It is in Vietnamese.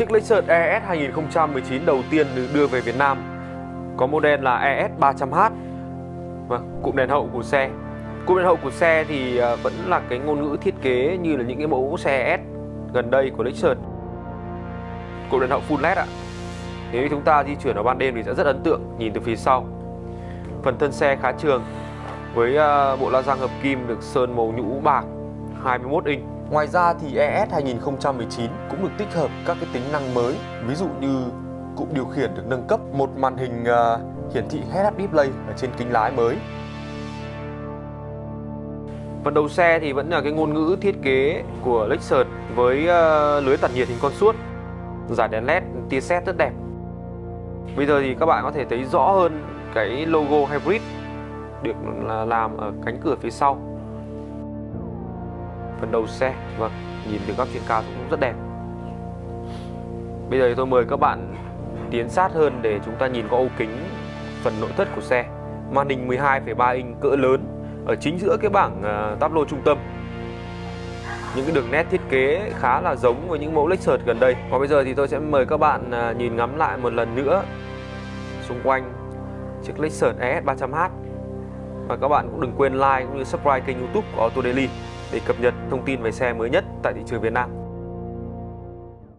Chiếc Lexus ES 2019 đầu tiên được đưa về Việt Nam. Có model là ES 300H Vâng, cụm đèn hậu của xe. Cụm đèn hậu của xe thì à, vẫn là cái ngôn ngữ thiết kế như là những cái mẫu xe S gần đây của Lexus. Cụm đèn hậu full LED ạ. Nếu chúng ta di chuyển vào ban đêm thì sẽ rất ấn tượng nhìn từ phía sau. Phần thân xe khá trường với à, bộ la răng hợp kim được sơn màu nhũ bạc 21 inch. Ngoài ra thì ES 2019 cũng được tích hợp các cái tính năng mới Ví dụ như cụm điều khiển được nâng cấp một màn hình uh, hiển thị head-up display ở trên kính lái mới. Phần đầu xe thì vẫn là cái ngôn ngữ thiết kế của Lexus với uh, lưới tản nhiệt hình con suốt Giải đèn led tia sét rất đẹp. Bây giờ thì các bạn có thể thấy rõ hơn cái logo hybrid được ừ, làm ở cánh cửa phía sau phần đầu xe. Vâng nhìn từ góc trên cao cũng rất đẹp. Bây giờ thì tôi mời các bạn tiến sát hơn để chúng ta nhìn qua ô kính phần nội thất của xe. Màn hình 12,3 inch cỡ lớn ở chính giữa cái bảng à, táp lô trung tâm. Những cái đường nét thiết kế khá là giống với những mẫu Lexus gần đây. Và bây giờ thì tôi sẽ mời các bạn à, nhìn ngắm lại một lần nữa xung quanh chiếc Lexus ES 300h và các bạn cũng đừng quên like cũng như subscribe kênh youtube của Auto Daily để cập nhật thông tin về xe mới nhất tại thị trường Việt Nam.